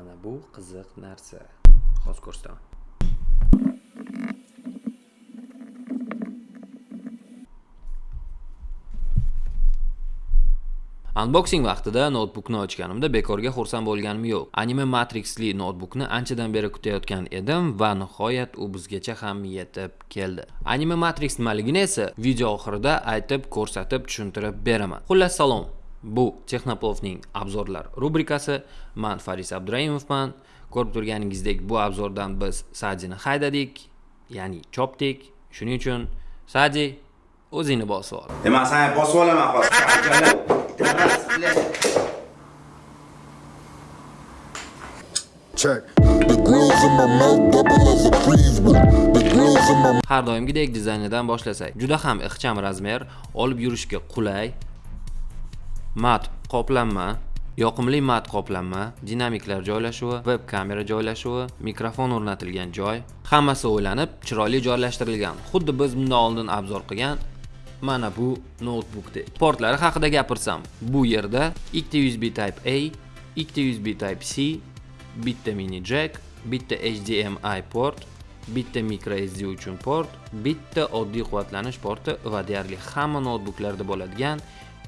mana bu qiziq narsa hozir ko'rsataman Unboxing vaqtida notebookni ochganimda bekorga xursand bo'lganim yo'q. Anime Matrixli notebookni anchadan beri kutayotgan edim va nihoyat u bizgacha ham yetib keldi. Anime Matrix nimaligini esa video oxirida aytib, ko'rsatib, tushuntirib beraman. Xullas salom. Bu Texnoplovning obzorlar rubrikasi. Men Faris Abduraimovman. Ko'rib turganingizdek, bu obzordan biz Sadini haydadik, ya'ni chopdik. Shuning uchun Sadi o'zingni bosib ol. Demak, sen bosib olaman hozir. Check. Har doimgidek dizaynidan boshlasak. Juda ham ixcham razmer, olib yurishga qulay, mat qoplanma, yoqimli mat qoplanma, dinamiklar joylashuvi, web kamera joylashuvi, mikrofon o'rnatilgan joy, hammasi o'ylanib, chiroyli joylashtirilgan. Xuddi biz bundan oldin abzor qilgan mana bu noutbukdek Portlari haqida gapirsam, bu yerda ikkita USB Type A, ikkita USB Type C, bitta mini jack, bitta HDMI port, bitta micro SD uchun port, bitta oddiy quvvatlanish porti va deyarli hamma notebooklarda bo'ladigan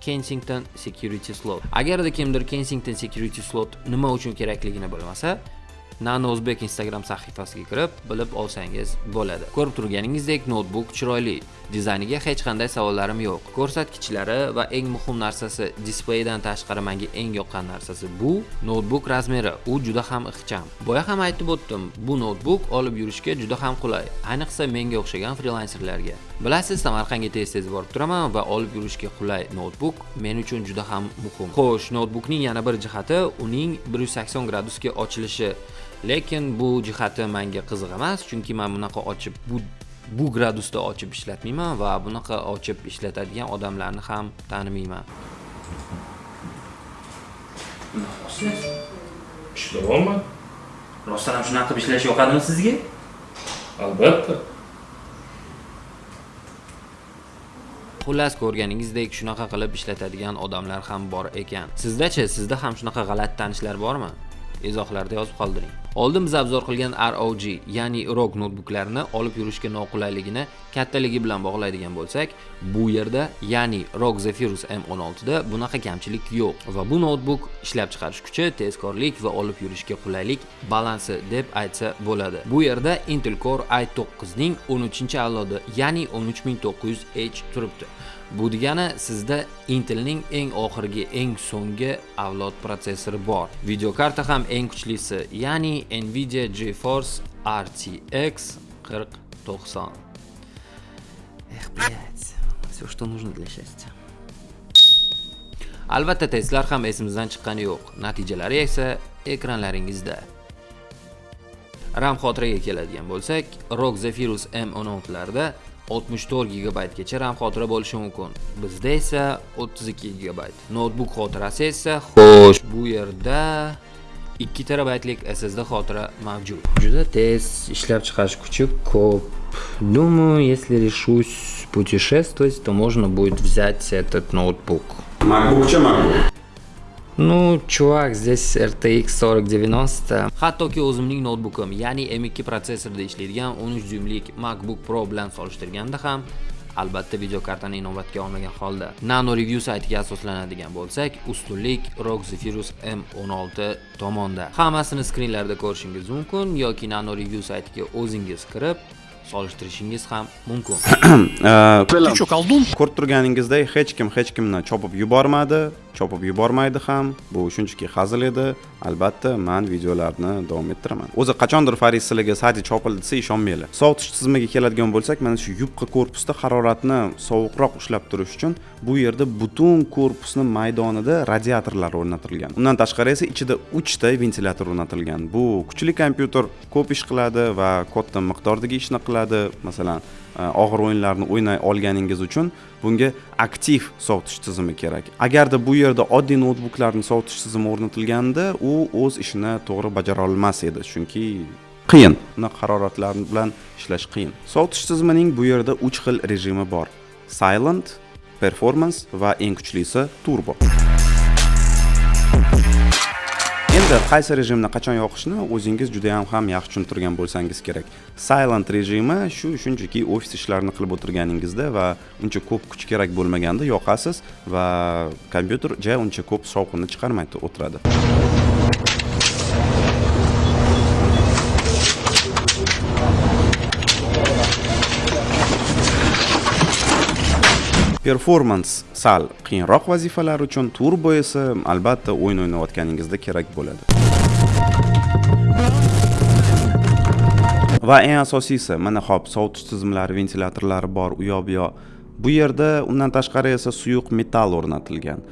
Kensington Security Slot. Agarda kimdir Kensington Security Slot nima uchun kerakligini bilmasa, Nano O'zbek Instagram sahifasiga kirib, bilib olsangiz bo'ladi. Ko'rib turganingizdek, notebook chiroyli. Dizayniga hech qanday savollarim yo'q. Ko'rsatkichlari va eng muhim narsasi, displeydan tashqari menga eng yoqqan narsasi bu notebook razmeri. U juda ham ixcham. Boya ham aytib o'tdim, bu notebook olib yurishga juda ham qulay, ayniqsa menga o'xshagan frilanserlarga. Bilasiz, Samarqandga tez-tez borib turaman va olib yurishga qulay notebook men uchun juda ham muhim. Xo'sh, notebookning yana bir jihati uning 180 gradusga ochilishi. lekin bu jihati menga qiziq emas chunki men bunaqa ochib bu bu gradusda ochib ishlatmayman va bunaqa ochib ishlatadigan odamlarni ham tanimayman ishlayapman rostdan ham shunaqa qilib ishlash yoqadimi sizga albatta xullas ko'rganingizdek shunaqa qilib ishlatadigan odamlar ham bor ekan. Sizdachi sizda ham shunaqa g'alati tanishlar bormi? Izohlarda yozib qoldiring. Oldin biz abzor qilgan ROG ya'ni ROG notebooklarni olib yurishga noqulayligini kattaligi bilan bog'laydigan bo'lsak bu yerda ya'ni ROG Zephyrus M16 da bunaqa kamchilik yo'q. Va bu notebook ishlab chiqarish kuchi tezkorlik va olib yurishga qulaylik balansi deb aytsa bo'ladi. Bu yerda Intel Core i9 ning 13 avlodi ya'ni 13900H turibdi. Bu degani sizda Intelning eng oxirgi, eng so'nggi avlod protsessori bor. Video karta ham eng kuchlisi, ya'ni Nvidia GeForce RTX 4090. Эх, блядь, все, что нужно для счастья. Albatta testlar ham esimizdan chiqqani yo'q. Natijalari esa ekranlaringizda. RAM xotiraga keladigan bo'lsak, ROG Zephyrus M16 larda 64 gigabaytgacha RAM xotira bo'lishi mumkin. Bizda esa 32 gigabayt. Notebook xotirasi esa xo'sh, bu yerda 2 terabaytlik SSD xotira mavjud. Juda tez ishlab chiqarish kuchi ko'p. Думаю, если решусь путешествовать, то можно будет взять этот ноутбук. MacBook chi MacBook? Ну, чувак, здесь RTX 4090. Hattoki o'zimning notebookim, ya'ni M2 protsessorda ishlaydigan 13 dyumlik MacBook Pro bilan solishtirganda ham albatta video kartani inobatga olmagan holda. Nano Review saytiga asoslanadigan bo'lsak, ustunlik ROG Zephyrus M16 tomonda. Hammasini skrinlarda ko'rishingiz mumkin yoki Nano Review saytiga o'zingiz kirib solishtirishingiz ham mumkin. Ты что, колдун? Ko'rib turganingizdek, hech kim hech kimni chopib yubormadi, chopib yubormaydi ham. Bu shunchaki hazil edi. Albatta, men videolarni davom ettiraman. O'zi qachondir Faris sizlarga sadya chopildi desa ishonmanglar. Sovutish tizimiga keladigan bo'lsak, mana shu yupqa korpusda haroratni sovuqroq ushlab turish uchun bu yerda butun korpusni maydonida radiatorlar o'rnatilgan. Undan tashqari esa ichida 3 ta ventilyator o'rnatilgan. Bu kuchli kompyuter ko'p ish qiladi va katta miqdordagi ishni qiladi. Masalan, E, og'ir o'yinlarni o'ynay olganingiz uchun bunga aktiv sovutish tizimi kerak. Agarda bu yerda oddiy noutbuklarni sovutish tizimi o'rnatilganda, u o'z ishini to'g'ri bajara olmas edi, chunki qiyin. uni haroratlar bilan ishlash qiyin. Sovutish tizimining bu yerda 3 xil rejimi bor. Silent, performance va eng kuchlisi turbo. Endi qaysi rejimni qachon yoqishni o'zingiz juda ham ham yaxshi tushuntirgan bo'lsangiz kerak. Silent rejimi shu shunchaki ofis ishlarini qilib o'tirganingizda va uncha ko'p kuch kerak bo'lmaganda yoqasiz va kompyuter ja uncha ko'p shovqinni chiqarmaydi o'tiradi. Performans sal qiyinroq vazifalar uchun turbo esa albatta o'yin o'ynayotganingizda kerak bo'ladi. Va eng asosiysi mana hop sovutish tizimlari ventilyatorlari bor u yoq bu yoq bu yerda undan tashqari esa suyuq metall o'rnatilgan.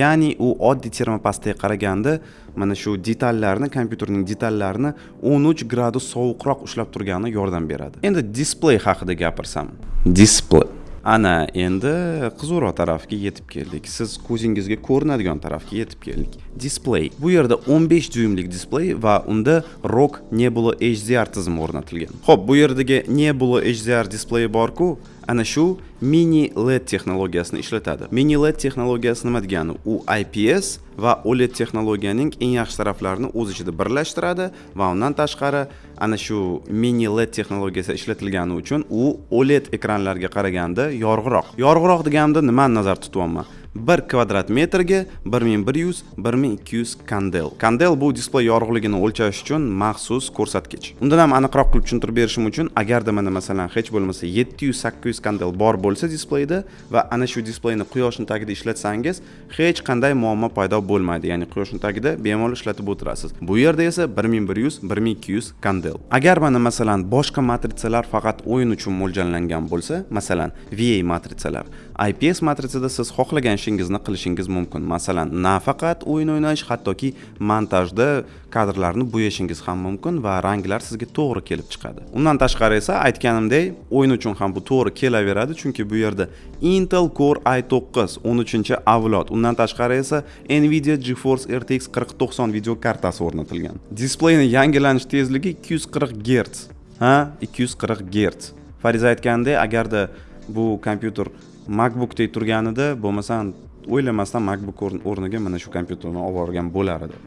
Ya'ni u oddiy termopastga qaraganda mana shu detallarni kompyuterning detallarini 13 gradus sovuqroq ushlab turgani yordam beradi. Endi displey haqida gapirsam. Displey ana endi qiziqroq tarafga yetib keldik. Siz ko'zingizga ko'rinadigan tarafga yetib keldik. Displey bu yerda 15 dyuymlik displey va unda rock nebula hdr tizimi o'rnatilgan. Ho'p bu yerdagi nebula hdr displeyi borku ana shu mini led texnologiyasini ishlatadi mini led texnologiyasi nima degani u ips va oled texnologiyaning eng yaxshi taraflarini o'z ichida birlashtiradi va undan tashqari ana shu mini led texnologiyasi ishlatilgani uchun u oled ekranlarga qaraganda yorug'roq yorug'roq deganimda nimani nazarda tutyapman bir kvadrat metrga bir ming bir yuz bir ming ikki yuz kandel. Kandel bu displey yorug'ligini o'lchash uchun maxsus ko'rsatkich. Undan ham aniqroq qilib tushuntirib berishim uchun agarda mana masalan hech bo'lmasa yetti yuz sakkiz yuz kandel bor bo'lsa displeyda va ana shu displeyni quyoshni tagida ishlatsangiz hech qanday muammo paydo bo'lmaydi. Ya'ni quyoshni tagida bemalol ishlatib o'tirasiz. Bu yerda esa bir ming bir yuz bir ming ikki yuz kandel. Agar mana masalan boshqa matritsalar faqat o'yin uchun mo'ljallangan bo'lsa masalan va matritsalar ips matritsada siz xohlagan ishingizni qilishingiz mumkin? Masalan nafaqat o'yin o'ynash hattoki montajda kadrlarni bo'yashingiz ham mumkin va ranglar sizga to'g'ri kelib chiqadi. Undan tashqari esa aytganimdek o'yin uchun ham bu to'g'ri kelaveradi chunki bu yerda intel core i9 13 avlod. Undan tashqari esa nvidia geforce rtx 4090 video kartasi o'rnatilgan. Displeyni yangilanish tezligi 240 gerts ha? 240 gerts fariza aytganidek agarda bu kompyuter macbookdek turganida bo'lmasam o'ylamasdan macbook o'rniga mana shu kompyuterni olib yuborgan bo'lar edi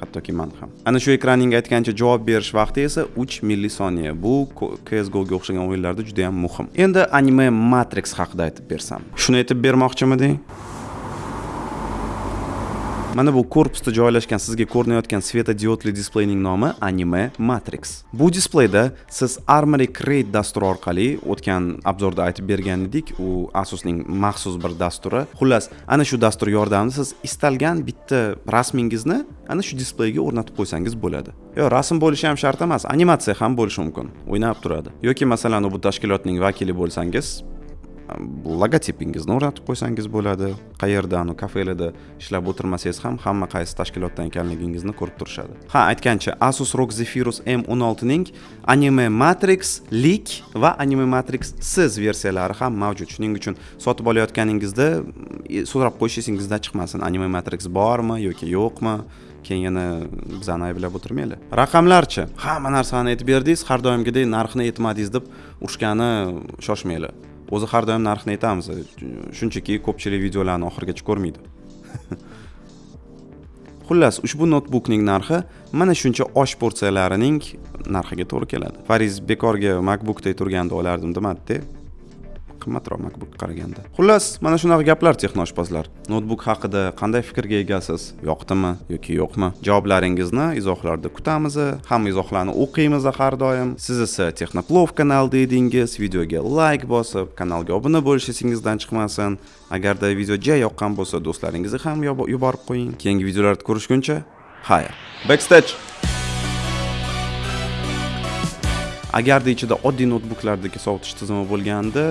hattoki man ham. Ana shu ekranning aytgancha javob berish vaqti esa 3 millisoniya. Bu csgoga o'xshagan o'yinlarda juda yam muhim. Endi anime matrix haqida aytib bersam. Shuni aytib bermoqchimiding? Mana bu korpusda joylashgan sizga ko'rinayotgan svetodiodli displeyning nomi anime matrix. Bu displeyda siz armory crate dasturi orqali o'tgan obzorda aytib bergan edik u asusning maxsus bir dasturi. Xullas ana shu dastur yordamida siz istalgan bitta rasmingizni ana shu displeyga o'rnatib qo'ysangiz bo'ladi. Yo rasm bo'lishi ham shart emas animatsiya ham bo'lishi mumkin o'ynab turadi. Yoki masalan bu tashkilotning vakili bo'lsangiz logotipingizni o'rnatib qo'ysangiz bo'ladi. Qayerda anu kafelada ishlab o'tirmasangiz ham hamma qaysi tashkilotdan ekanligingizni ko'rib turishadi. Ha aytgancha asus ROG zephyrus m 16 ning anime matrix leak va anime matrix siz versiyalari ham mavjud. Shuning uchun sotib olayotganingizda e, so'rab qo'yish esingizdan chiqmasin. Anime matrix bormi yoki yo'qmi? Keyin yana bizani ayblab o'tirmanglar. Raqamlarchi? Hamma narsani aytib berdingiz har doimgidek narxni aytmadingiz deb urushgani shoshmanglar. O'zi har doim narxni aytamiz. Shunchaki ko'pchilik videolarni oxirigacha ko'rmaydi. Xullas ushbu noutbukning narxi mana shuncha osh porsiyalarining narxiga to'g'ri keladi. Fariz bekorga macbookda turganda olardim demadida qimmatroq makbukka qaraganda xullas mana shunaqa gaplar texnoshpazlar. Noutbuk haqida qanday fikrga egasiz? Yoqdimi yoki yo'qmi? Javoblaringizni izohlarda kutamiz hamma izohlarni o'qiymiz har doim. Siz esa texnoplov kanal dedingiz videoga layk bosib kanalga obuna bo'lish esingizdan chiqmasin. Agarda video ja yoqqan bo'lsa do'stlaringizga ham yuborib qo'ying. Keyingi videolarda ko'rishguncha xayr backstage! Agarda ichida oddiy noutbuklardagi sovutish tizimi bo'lganda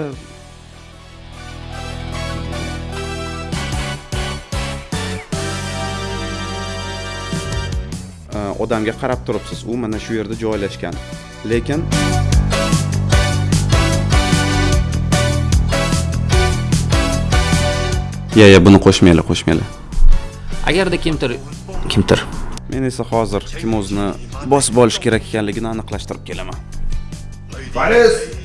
odamga qarab turibsiz. U mana shu yerda joylashgan. Lekin ya ya buni qo'shmanglar qo'shmanglar. Agarda kimdir kimdir? Men esa hozir kim o'zini bosib olish kerak ekanligini aniqlashtirib kelaman. Faris!